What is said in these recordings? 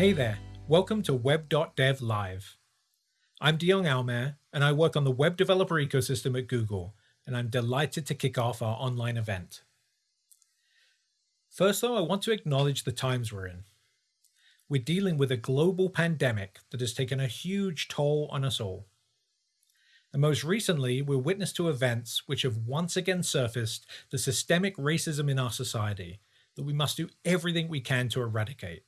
Hey there, welcome to Web.dev Live. I'm Dion Almaer, and I work on the web developer ecosystem at Google, and I'm delighted to kick off our online event. First, though, I want to acknowledge the times we're in. We're dealing with a global pandemic that has taken a huge toll on us all. And most recently, we're witness to events which have once again surfaced the systemic racism in our society that we must do everything we can to eradicate.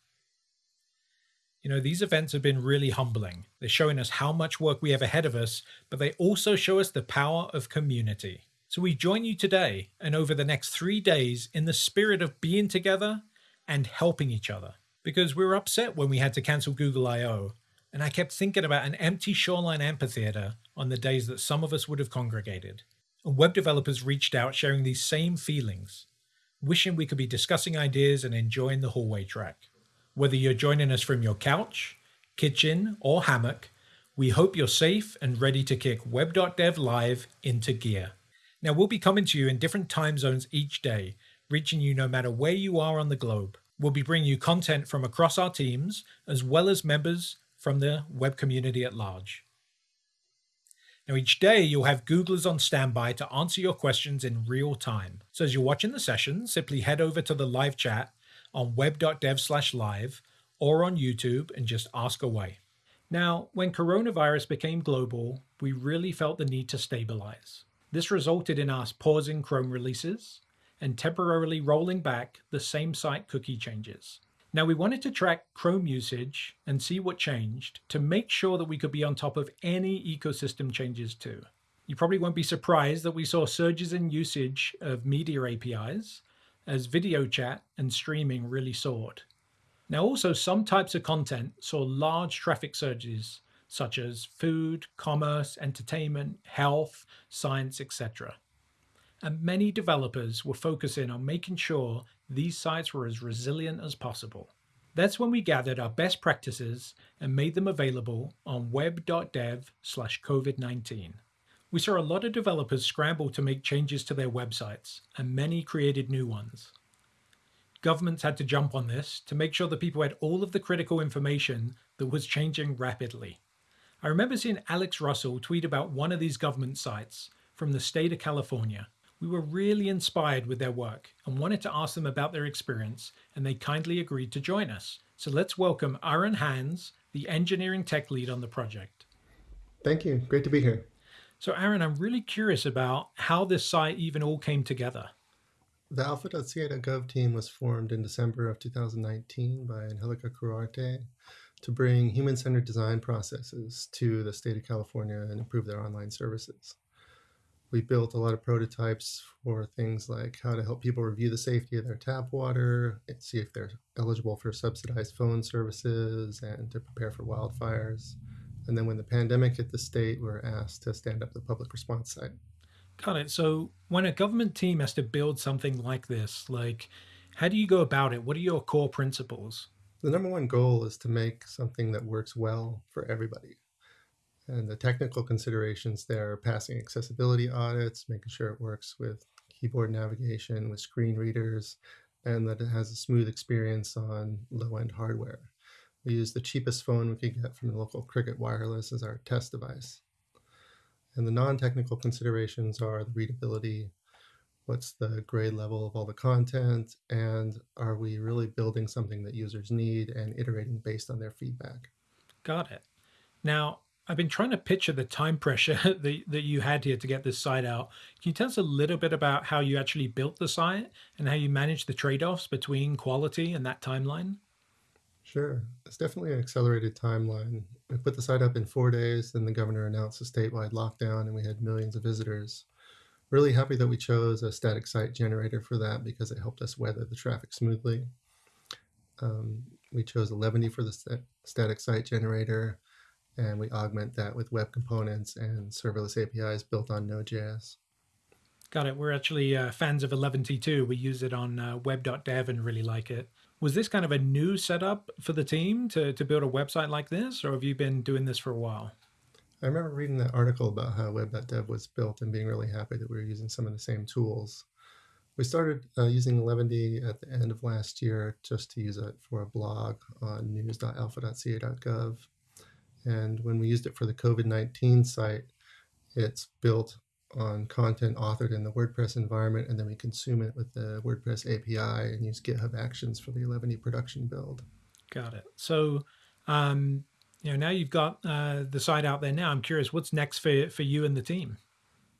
You know, these events have been really humbling. They're showing us how much work we have ahead of us, but they also show us the power of community. So we join you today and over the next three days in the spirit of being together and helping each other. Because we were upset when we had to cancel Google I/O, and I kept thinking about an empty shoreline amphitheater on the days that some of us would have congregated. And web developers reached out sharing these same feelings, wishing we could be discussing ideas and enjoying the hallway track. Whether you're joining us from your couch, kitchen, or hammock, we hope you're safe and ready to kick web.dev live into gear. Now, we'll be coming to you in different time zones each day, reaching you no matter where you are on the globe. We'll be bringing you content from across our teams, as well as members from the web community at large. Now, each day you'll have Googlers on standby to answer your questions in real time. So, as you're watching the session, simply head over to the live chat on web.dev slash live or on YouTube and just ask away. Now, when coronavirus became global, we really felt the need to stabilize. This resulted in us pausing Chrome releases and temporarily rolling back the same site cookie changes. Now, we wanted to track Chrome usage and see what changed to make sure that we could be on top of any ecosystem changes too. You probably won't be surprised that we saw surges in usage of media APIs as video chat and streaming really soared. Now also some types of content saw large traffic surges such as food, commerce, entertainment, health, science, etc. And many developers were focusing on making sure these sites were as resilient as possible. That's when we gathered our best practices and made them available on web.dev slash COVID-19. We saw a lot of developers scramble to make changes to their websites, and many created new ones. Governments had to jump on this to make sure that people had all of the critical information that was changing rapidly. I remember seeing Alex Russell tweet about one of these government sites from the state of California. We were really inspired with their work and wanted to ask them about their experience, and they kindly agreed to join us. So let's welcome Aaron Hans, the engineering tech lead on the project. Thank you. Great to be here. So Aaron, I'm really curious about how this site even all came together. The alpha.ca.gov team was formed in December of 2019 by Angelica Quirarte to bring human-centered design processes to the state of California and improve their online services. We built a lot of prototypes for things like how to help people review the safety of their tap water, see if they're eligible for subsidized phone services, and to prepare for wildfires. And then when the pandemic hit the state, we were asked to stand up the public response site. Got it. So when a government team has to build something like this, like how do you go about it? What are your core principles? The number one goal is to make something that works well for everybody. And the technical considerations there are passing accessibility audits, making sure it works with keyboard navigation, with screen readers, and that it has a smooth experience on low-end hardware. We use the cheapest phone we could get from the local Cricket Wireless as our test device. And the non-technical considerations are the readability, what's the grade level of all the content, and are we really building something that users need and iterating based on their feedback. Got it. Now, I've been trying to picture the time pressure that, that you had here to get this site out. Can you tell us a little bit about how you actually built the site and how you managed the trade-offs between quality and that timeline? Sure. It's definitely an accelerated timeline. We put the site up in four days, then the governor announced a statewide lockdown, and we had millions of visitors. Really happy that we chose a static site generator for that because it helped us weather the traffic smoothly. Um, we chose Eleventy for the st static site generator, and we augment that with web components and serverless APIs built on Node.js. Got it. We're actually uh, fans of Eleventy too. We use it on uh, web.dev and really like it. Was this kind of a new setup for the team to, to build a website like this, or have you been doing this for a while? I remember reading that article about how web.dev was built and being really happy that we were using some of the same tools. We started uh, using Eleventy at the end of last year just to use it for a blog on news.alpha.ca.gov. And when we used it for the COVID 19 site, it's built on content authored in the WordPress environment, and then we consume it with the WordPress API and use GitHub Actions for the Eleventy production build. Got it. So, um, you know, now you've got uh, the site out there. Now, I'm curious, what's next for for you and the team?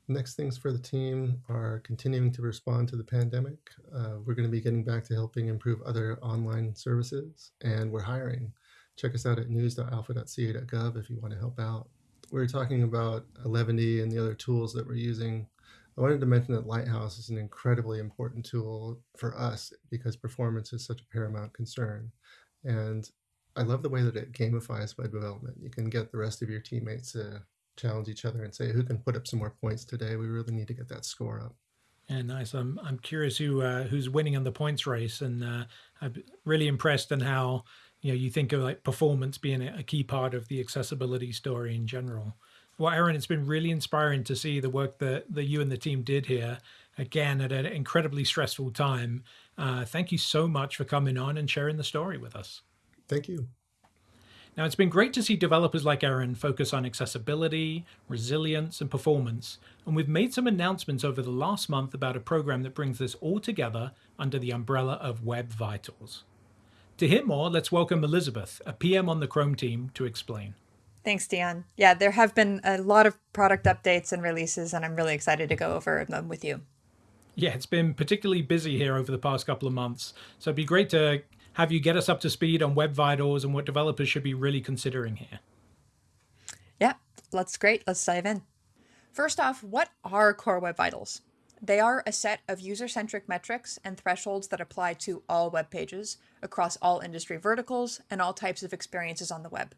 Next things for the team are continuing to respond to the pandemic. Uh, we're going to be getting back to helping improve other online services, and we're hiring. Check us out at news.alpha.ca.gov if you want to help out. We are talking about Eleventy and the other tools that we're using. I wanted to mention that Lighthouse is an incredibly important tool for us because performance is such a paramount concern. And I love the way that it gamifies web development. You can get the rest of your teammates to challenge each other and say who can put up some more points today. We really need to get that score up. Yeah, nice. I'm I'm curious who uh, who's winning in the points race, and uh, I'm really impressed in how you know you think of like performance being a key part of the accessibility story in general. Well, Aaron, it's been really inspiring to see the work that that you and the team did here. Again, at an incredibly stressful time. Uh, thank you so much for coming on and sharing the story with us. Thank you. Now, it's been great to see developers like Aaron focus on accessibility, resilience, and performance, and we've made some announcements over the last month about a program that brings this all together under the umbrella of Web Vitals. To hear more, let's welcome Elizabeth, a PM on the Chrome team, to explain. Thanks, Dion. Yeah, there have been a lot of product updates and releases, and I'm really excited to go over them with you. Yeah, it's been particularly busy here over the past couple of months, so it'd be great to have you get us up to speed on Web Vitals and what developers should be really considering here. Yeah, that's great. Let's dive in. First off, what are Core Web Vitals? They are a set of user-centric metrics and thresholds that apply to all web pages across all industry verticals and all types of experiences on the web.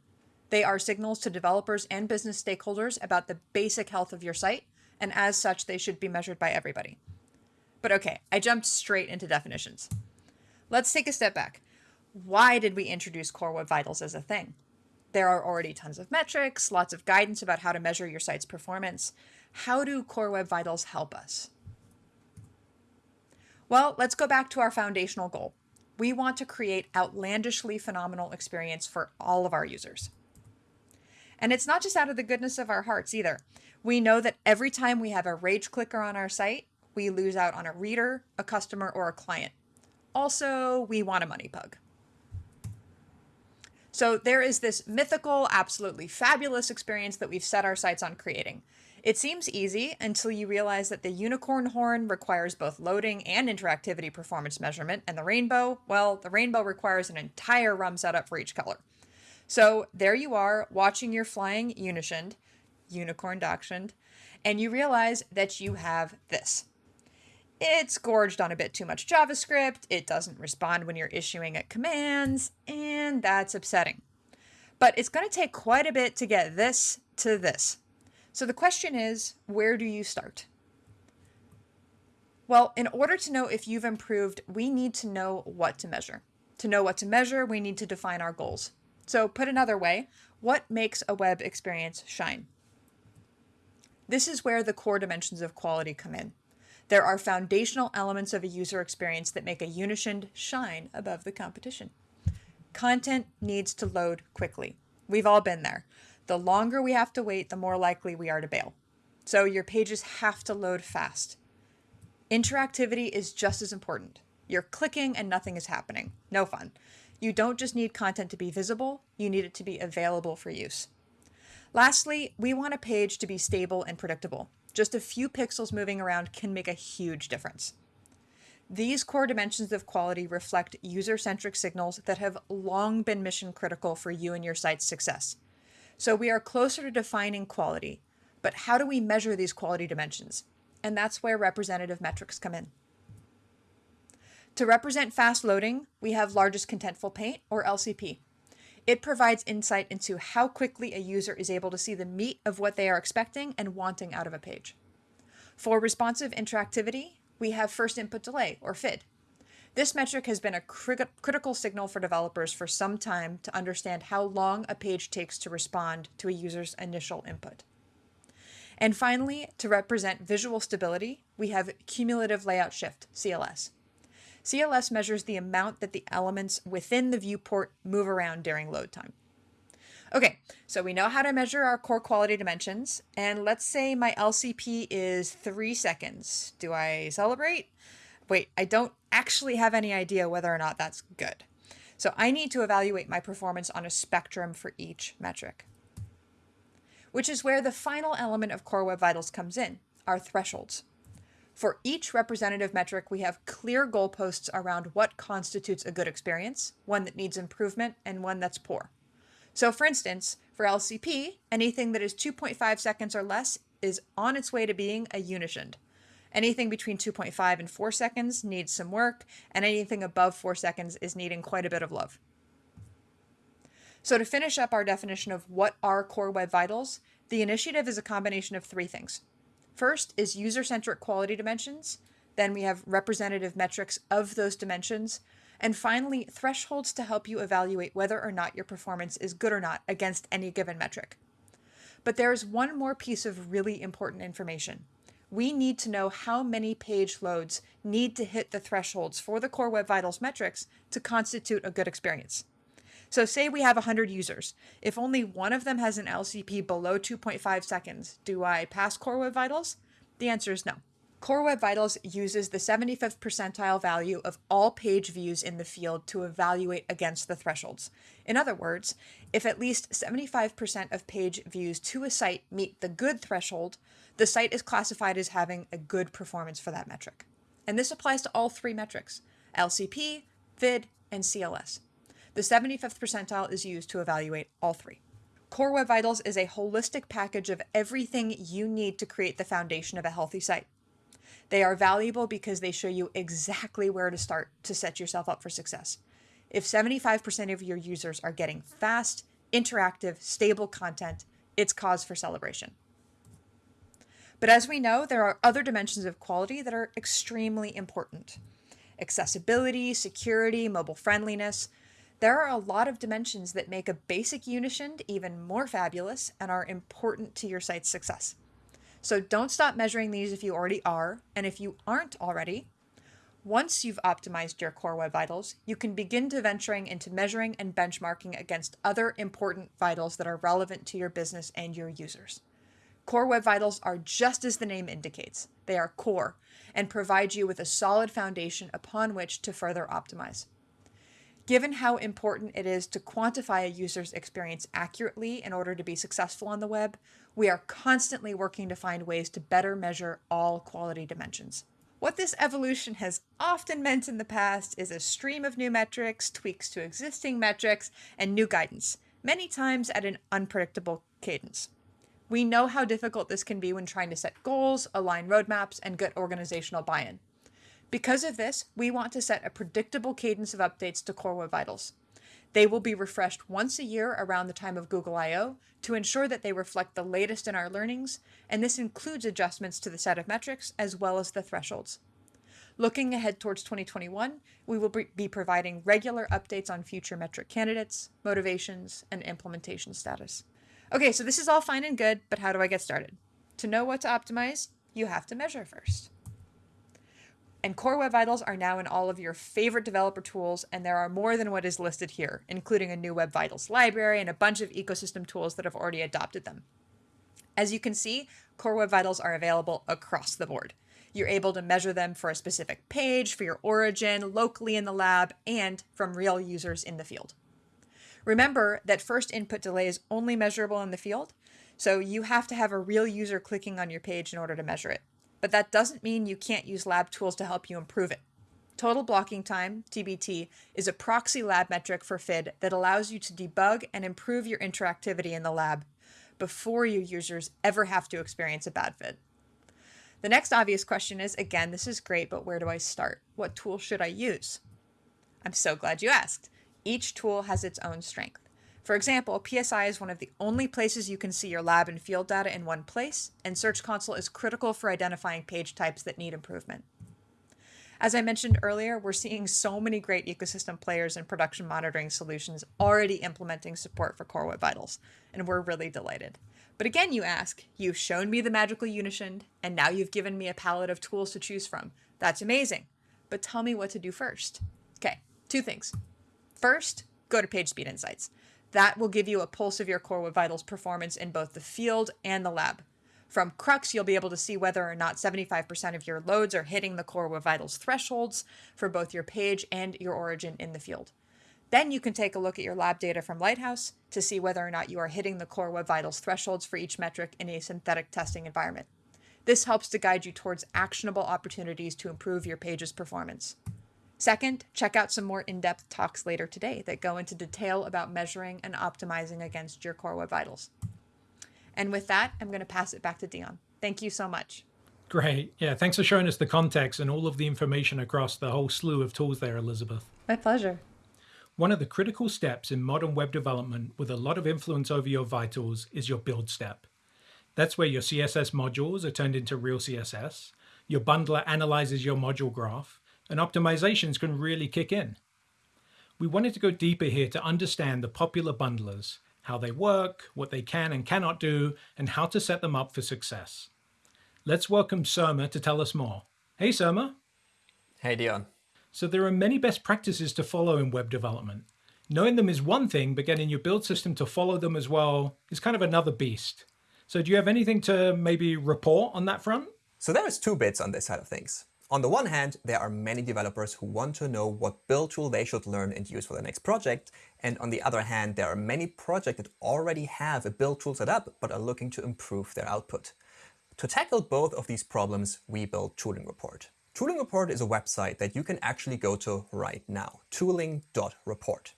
They are signals to developers and business stakeholders about the basic health of your site, and as such, they should be measured by everybody. But okay, I jumped straight into definitions. Let's take a step back why did we introduce Core Web Vitals as a thing? There are already tons of metrics, lots of guidance about how to measure your site's performance. How do Core Web Vitals help us? Well, let's go back to our foundational goal. We want to create outlandishly phenomenal experience for all of our users. And it's not just out of the goodness of our hearts either. We know that every time we have a rage clicker on our site, we lose out on a reader, a customer, or a client. Also, we want a money pug. So there is this mythical, absolutely fabulous experience that we've set our sights on creating. It seems easy until you realize that the unicorn horn requires both loading and interactivity performance measurement, and the rainbow, well, the rainbow requires an entire RUM setup for each color. So there you are, watching your flying Unishind, unicorn dachshund, and you realize that you have this. It's gorged on a bit too much JavaScript, it doesn't respond when you're issuing it commands, and that's upsetting. But it's going to take quite a bit to get this to this. So the question is, where do you start? Well, in order to know if you've improved, we need to know what to measure. To know what to measure, we need to define our goals. So put another way, what makes a web experience shine? This is where the core dimensions of quality come in. There are foundational elements of a user experience that make a Unishind shine above the competition. Content needs to load quickly. We've all been there. The longer we have to wait, the more likely we are to bail. So your pages have to load fast. Interactivity is just as important. You're clicking and nothing is happening. No fun. You don't just need content to be visible, you need it to be available for use. Lastly, we want a page to be stable and predictable. Just a few pixels moving around can make a huge difference. These core dimensions of quality reflect user-centric signals that have long been mission critical for you and your site's success. So we are closer to defining quality, but how do we measure these quality dimensions? And that's where representative metrics come in. To represent fast loading, we have largest contentful paint, or LCP. It provides insight into how quickly a user is able to see the meat of what they are expecting and wanting out of a page. For responsive interactivity, we have first input delay, or FID. This metric has been a cri critical signal for developers for some time to understand how long a page takes to respond to a user's initial input. And finally, to represent visual stability, we have cumulative layout shift, CLS. CLS measures the amount that the elements within the viewport move around during load time. Okay, so we know how to measure our core quality dimensions, and let's say my LCP is three seconds. Do I celebrate? Wait, I don't actually have any idea whether or not that's good. So I need to evaluate my performance on a spectrum for each metric. Which is where the final element of Core Web Vitals comes in, our thresholds. For each representative metric, we have clear goalposts around what constitutes a good experience, one that needs improvement, and one that's poor. So for instance, for LCP, anything that is 2.5 seconds or less is on its way to being a Unishend. Anything between 2.5 and 4 seconds needs some work, and anything above 4 seconds is needing quite a bit of love. So to finish up our definition of what are core web vitals, the initiative is a combination of three things. First is user-centric quality dimensions, then we have representative metrics of those dimensions, and finally, thresholds to help you evaluate whether or not your performance is good or not against any given metric. But there is one more piece of really important information we need to know how many page loads need to hit the thresholds for the Core Web Vitals metrics to constitute a good experience. So say we have 100 users. If only one of them has an LCP below 2.5 seconds, do I pass Core Web Vitals? The answer is no. Core Web Vitals uses the 75th percentile value of all page views in the field to evaluate against the thresholds. In other words, if at least 75% of page views to a site meet the good threshold, the site is classified as having a good performance for that metric. And this applies to all three metrics, LCP, FID, and CLS. The 75th percentile is used to evaluate all three. Core Web Vitals is a holistic package of everything you need to create the foundation of a healthy site. They are valuable because they show you exactly where to start to set yourself up for success. If 75% of your users are getting fast, interactive, stable content, it's cause for celebration. But as we know, there are other dimensions of quality that are extremely important. Accessibility, security, mobile friendliness. There are a lot of dimensions that make a basic Unishend even more fabulous and are important to your site's success. So don't stop measuring these if you already are, and if you aren't already, once you've optimized your core web vitals, you can begin to venturing into measuring and benchmarking against other important vitals that are relevant to your business and your users. Core Web Vitals are just as the name indicates. They are core and provide you with a solid foundation upon which to further optimize. Given how important it is to quantify a user's experience accurately in order to be successful on the web, we are constantly working to find ways to better measure all quality dimensions. What this evolution has often meant in the past is a stream of new metrics, tweaks to existing metrics, and new guidance, many times at an unpredictable cadence. We know how difficult this can be when trying to set goals, align roadmaps, and get organizational buy-in. Because of this, we want to set a predictable cadence of updates to Core Web Vitals. They will be refreshed once a year around the time of Google I/O to ensure that they reflect the latest in our learnings, and this includes adjustments to the set of metrics as well as the thresholds. Looking ahead towards 2021, we will be providing regular updates on future metric candidates, motivations, and implementation status. Okay, so this is all fine and good, but how do I get started? To know what to optimize, you have to measure first. And Core Web Vitals are now in all of your favorite developer tools, and there are more than what is listed here, including a new Web Vitals library and a bunch of ecosystem tools that have already adopted them. As you can see, Core Web Vitals are available across the board. You're able to measure them for a specific page, for your origin, locally in the lab, and from real users in the field. Remember that first input delay is only measurable in the field, so you have to have a real user clicking on your page in order to measure it. But that doesn't mean you can't use lab tools to help you improve it. Total blocking time, TBT, is a proxy lab metric for FID that allows you to debug and improve your interactivity in the lab before your users ever have to experience a bad FID. The next obvious question is, again, this is great, but where do I start? What tool should I use? I'm so glad you asked. Each tool has its own strength. For example, PSI is one of the only places you can see your lab and field data in one place, and Search Console is critical for identifying page types that need improvement. As I mentioned earlier, we're seeing so many great ecosystem players and production monitoring solutions already implementing support for Core Web Vitals, and we're really delighted. But again, you ask, you've shown me the magical Unishind, and now you've given me a palette of tools to choose from. That's amazing. But tell me what to do first. Okay, two things. First, go to PageSpeed Insights. That will give you a pulse of your Core Web Vitals performance in both the field and the lab. From CrUX, you'll be able to see whether or not 75% of your loads are hitting the Core Web Vitals thresholds for both your page and your origin in the field. Then you can take a look at your lab data from Lighthouse to see whether or not you are hitting the Core Web Vitals thresholds for each metric in a synthetic testing environment. This helps to guide you towards actionable opportunities to improve your page's performance. Second, check out some more in-depth talks later today that go into detail about measuring and optimizing against your Core Web Vitals. And with that, I'm going to pass it back to Dion. Thank you so much. Great. Yeah, thanks for showing us the context and all of the information across the whole slew of tools there, Elizabeth. My pleasure. One of the critical steps in modern web development with a lot of influence over your vitals is your build step. That's where your CSS modules are turned into real CSS, your bundler analyzes your module graph, and optimizations can really kick in. We wanted to go deeper here to understand the popular bundlers, how they work, what they can and cannot do, and how to set them up for success. Let's welcome Surma to tell us more. Hey, Surma. Hey, Dion. So there are many best practices to follow in web development. Knowing them is one thing, but getting your build system to follow them as well is kind of another beast. So do you have anything to maybe report on that front? So there is two bits on this side of things. On the one hand, there are many developers who want to know what build tool they should learn and use for their next project. And on the other hand, there are many projects that already have a build tool set up, but are looking to improve their output. To tackle both of these problems, we built Tooling Report. Tooling Report is a website that you can actually go to right now, tooling.report.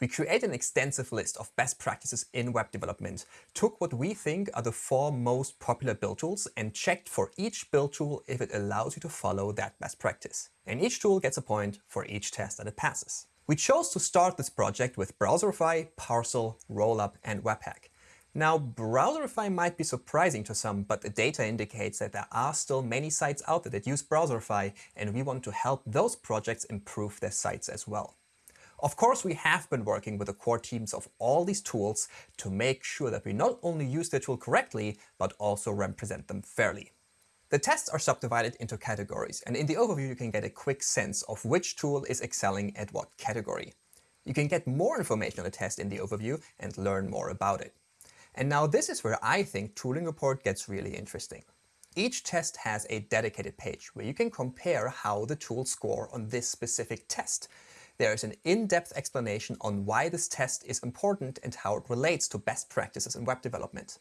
We create an extensive list of best practices in web development, took what we think are the four most popular build tools and checked for each build tool if it allows you to follow that best practice. And each tool gets a point for each test that it passes. We chose to start this project with Browserify, Parcel, Rollup, and Webpack. Now, Browserify might be surprising to some, but the data indicates that there are still many sites out there that use Browserify, and we want to help those projects improve their sites as well. Of course, we have been working with the core teams of all these tools to make sure that we not only use the tool correctly, but also represent them fairly. The tests are subdivided into categories, and in the overview you can get a quick sense of which tool is excelling at what category. You can get more information on the test in the overview and learn more about it. And now this is where I think Tooling Report gets really interesting. Each test has a dedicated page where you can compare how the tools score on this specific test, there is an in-depth explanation on why this test is important and how it relates to best practices in web development.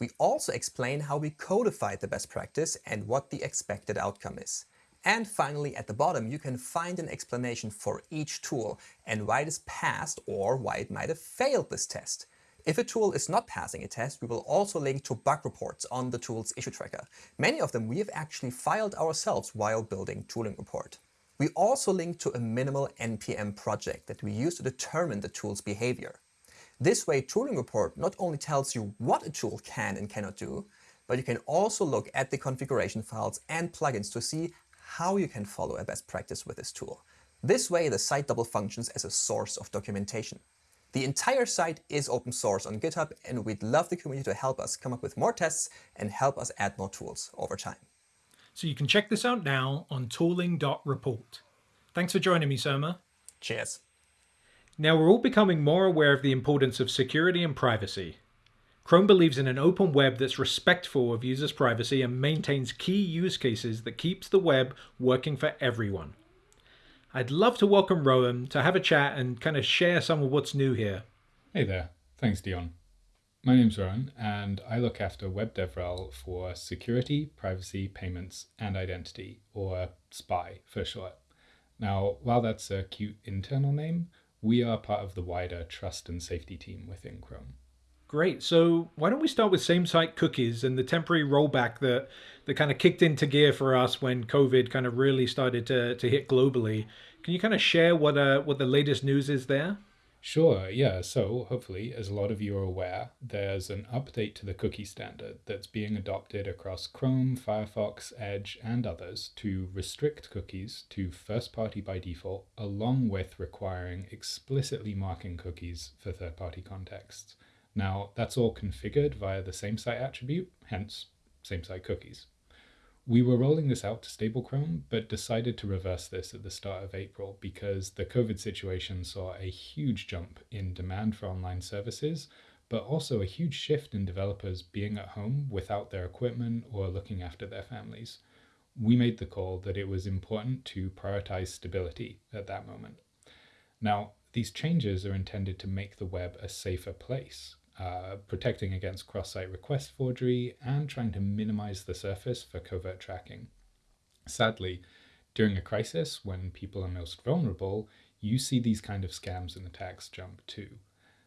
We also explain how we codified the best practice and what the expected outcome is. And finally, at the bottom, you can find an explanation for each tool and why it is passed or why it might have failed this test. If a tool is not passing a test, we will also link to bug reports on the tool's issue tracker. Many of them we have actually filed ourselves while building Tooling Report. We also link to a minimal NPM project that we use to determine the tool's behavior. This way, Tooling Report not only tells you what a tool can and cannot do, but you can also look at the configuration files and plugins to see how you can follow a best practice with this tool. This way, the site double functions as a source of documentation. The entire site is open source on GitHub, and we'd love the community to help us come up with more tests and help us add more tools over time. So you can check this out now on tooling.report. Thanks for joining me, Surma. Cheers. Now we're all becoming more aware of the importance of security and privacy. Chrome believes in an open web that's respectful of users' privacy and maintains key use cases that keeps the web working for everyone. I'd love to welcome Rowan to have a chat and kind of share some of what's new here. Hey there. Thanks, Dion. My name's Rowan, and I look after WebDevRel for security, privacy, payments, and identity, or SPY for short. Now, while that's a cute internal name, we are part of the wider trust and safety team within Chrome. Great. So why don't we start with same-site cookies and the temporary rollback that that kind of kicked into gear for us when COVID kind of really started to, to hit globally. Can you kind of share what uh, what the latest news is there? Sure, yeah. So, hopefully, as a lot of you are aware, there's an update to the cookie standard that's being adopted across Chrome, Firefox, Edge, and others to restrict cookies to first party by default, along with requiring explicitly marking cookies for third party contexts. Now, that's all configured via the same site attribute, hence same site cookies. We were rolling this out to stable Chrome, but decided to reverse this at the start of April because the COVID situation saw a huge jump in demand for online services, but also a huge shift in developers being at home without their equipment or looking after their families. We made the call that it was important to prioritize stability at that moment. Now, these changes are intended to make the web a safer place, uh, protecting against cross-site request forgery, and trying to minimize the surface for covert tracking. Sadly, during a crisis when people are most vulnerable, you see these kind of scams and attacks jump too.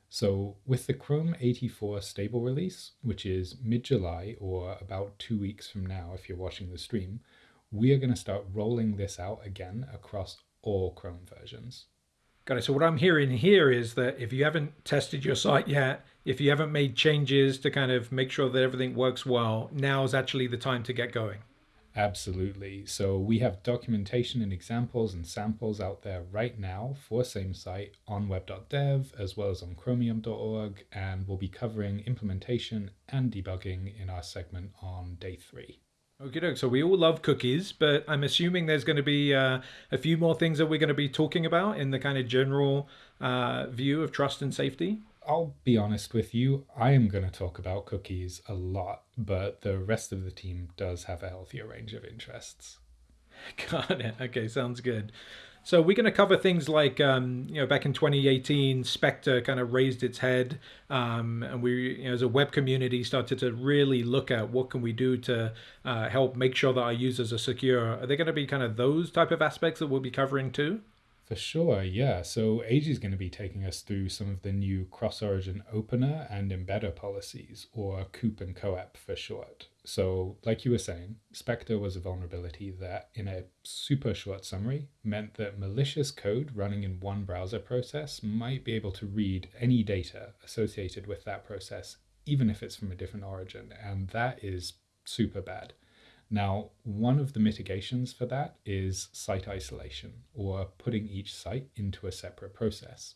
So with the Chrome 84 stable release, which is mid-July or about two weeks from now if you're watching the stream, we are going to start rolling this out again across all Chrome versions. Got it. So what I'm hearing here is that if you haven't tested your site yet, if you haven't made changes to kind of make sure that everything works well, now is actually the time to get going. Absolutely. So we have documentation and examples and samples out there right now for same site on web.dev as well as on chromium.org and we'll be covering implementation and debugging in our segment on day three. Okay, so we all love cookies, but I'm assuming there's going to be uh, a few more things that we're going to be talking about in the kind of general uh, view of trust and safety. I'll be honest with you, I am going to talk about cookies a lot, but the rest of the team does have a healthier range of interests. Got it. Okay, sounds good. So we're going to cover things like, um, you know, back in 2018, Spectre kind of raised its head, um, and we, you know, as a web community, started to really look at what can we do to uh, help make sure that our users are secure. Are they going to be kind of those type of aspects that we'll be covering too? For sure, yeah. So AG is going to be taking us through some of the new cross-origin opener and embedder policies, or COOP and COEP for short. So, like you were saying, Spectre was a vulnerability that, in a super short summary, meant that malicious code running in one browser process might be able to read any data associated with that process, even if it's from a different origin. And that is super bad. Now, one of the mitigations for that is site isolation, or putting each site into a separate process.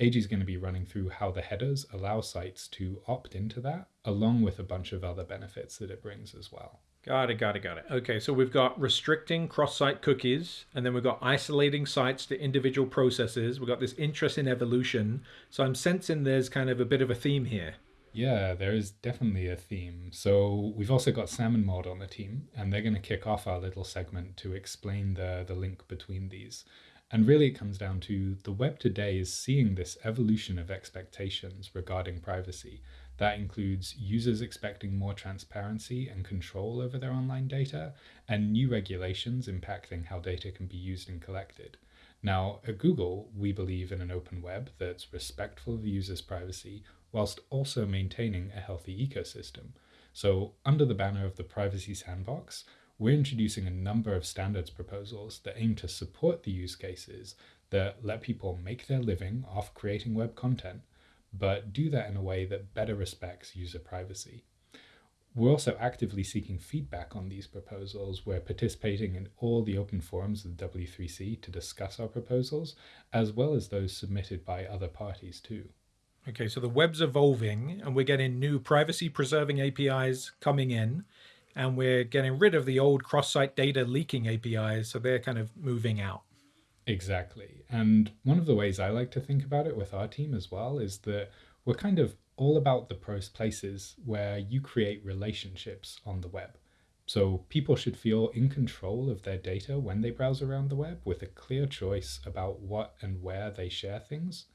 AG is going to be running through how the headers allow sites to opt into that, along with a bunch of other benefits that it brings as well. Got it, got it, got it. Okay, so we've got restricting cross-site cookies, and then we've got isolating sites to individual processes. We've got this interest in evolution. So I'm sensing there's kind of a bit of a theme here. Yeah, there is definitely a theme. So we've also got Salmon Maud on the team, and they're going to kick off our little segment to explain the, the link between these. And really, it comes down to the web today is seeing this evolution of expectations regarding privacy. That includes users expecting more transparency and control over their online data, and new regulations impacting how data can be used and collected. Now, at Google, we believe in an open web that's respectful of the user's privacy whilst also maintaining a healthy ecosystem. So, under the banner of the Privacy Sandbox, we're introducing a number of standards proposals that aim to support the use cases that let people make their living off creating web content, but do that in a way that better respects user privacy. We're also actively seeking feedback on these proposals. We're participating in all the open forums of the W3C to discuss our proposals, as well as those submitted by other parties too. Okay, so the web's evolving and we're getting new privacy preserving APIs coming in and we're getting rid of the old cross-site data leaking APIs, so they're kind of moving out. Exactly. And one of the ways I like to think about it with our team as well is that we're kind of all about the places where you create relationships on the web. So people should feel in control of their data when they browse around the web with a clear choice about what and where they share things.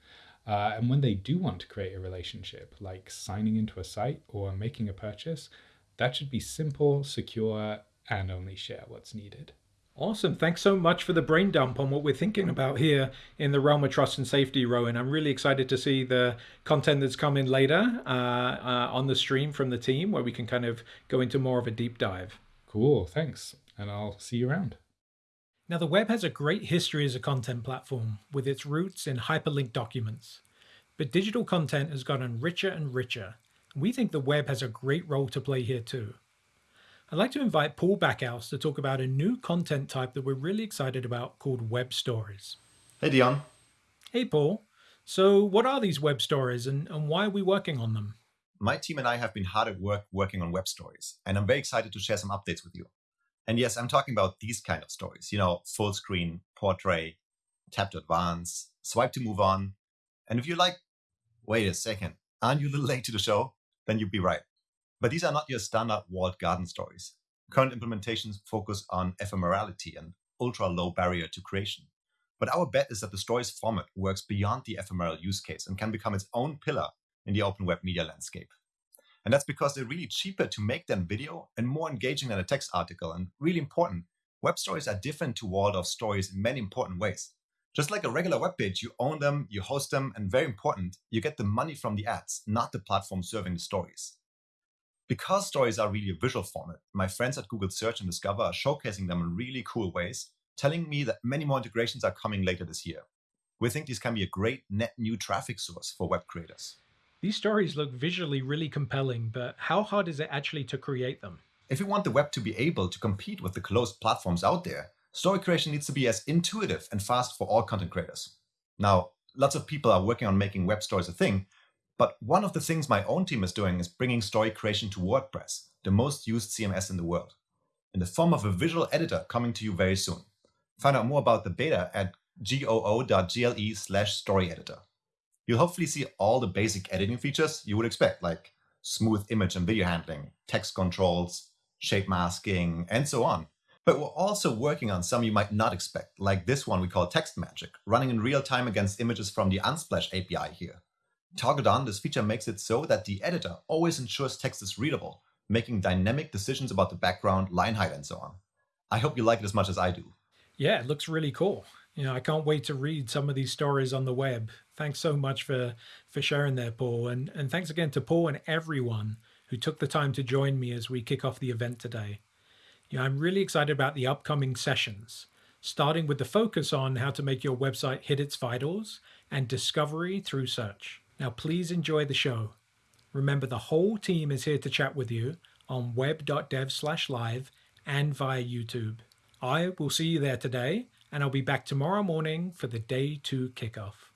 Uh, and when they do want to create a relationship, like signing into a site or making a purchase, that should be simple, secure, and only share what's needed. Awesome. Thanks so much for the brain dump on what we're thinking about here in the realm of trust and safety, Rowan. I'm really excited to see the content that's coming later uh, uh, on the stream from the team where we can kind of go into more of a deep dive. Cool. Thanks. And I'll see you around. Now, the web has a great history as a content platform with its roots in hyperlinked documents. But digital content has gotten richer and richer. We think the web has a great role to play here too. I'd like to invite Paul Bakaus to talk about a new content type that we're really excited about called web stories. Hey, Dion. Hey, Paul. So, what are these web stories and, and why are we working on them? My team and I have been hard at work working on web stories, and I'm very excited to share some updates with you. And yes, I'm talking about these kind of stories, you know, full screen, portrait, tap to advance, swipe to move on. And if you're like, wait a second, aren't you a little late to the show? Then you'd be right. But these are not your standard walled garden stories. Current implementations focus on ephemerality and ultra low barrier to creation. But our bet is that the stories format works beyond the ephemeral use case and can become its own pillar in the open web media landscape. And that's because they're really cheaper to make than video and more engaging than a text article. And really important, web stories are different to walled off stories in many important ways. Just like a regular web page, you own them, you host them, and very important, you get the money from the ads, not the platform serving the stories. Because stories are really a visual format, my friends at Google Search and Discover are showcasing them in really cool ways, telling me that many more integrations are coming later this year. We think these can be a great net new traffic source for web creators. These stories look visually really compelling, but how hard is it actually to create them? If you want the web to be able to compete with the closed platforms out there, story creation needs to be as intuitive and fast for all content creators. Now, lots of people are working on making web stories a thing, but one of the things my own team is doing is bringing story creation to WordPress, the most used CMS in the world, in the form of a visual editor coming to you very soon. Find out more about the beta at goo.gle slash story editor. You'll hopefully see all the basic editing features you would expect, like smooth image and video handling, text controls, shape masking, and so on. But we're also working on some you might not expect, like this one we call Text Magic, running in real time against images from the Unsplash API here. Toggled on, this feature makes it so that the editor always ensures text is readable, making dynamic decisions about the background, line height, and so on. I hope you like it as much as I do. Yeah, it looks really cool. You know, I can't wait to read some of these stories on the web. Thanks so much for for sharing there, Paul, and and thanks again to Paul and everyone who took the time to join me as we kick off the event today. You know, I'm really excited about the upcoming sessions, starting with the focus on how to make your website hit its vitals and discovery through search. Now, please enjoy the show. Remember, the whole team is here to chat with you on web.dev/live and via YouTube. I will see you there today, and I'll be back tomorrow morning for the day two kickoff.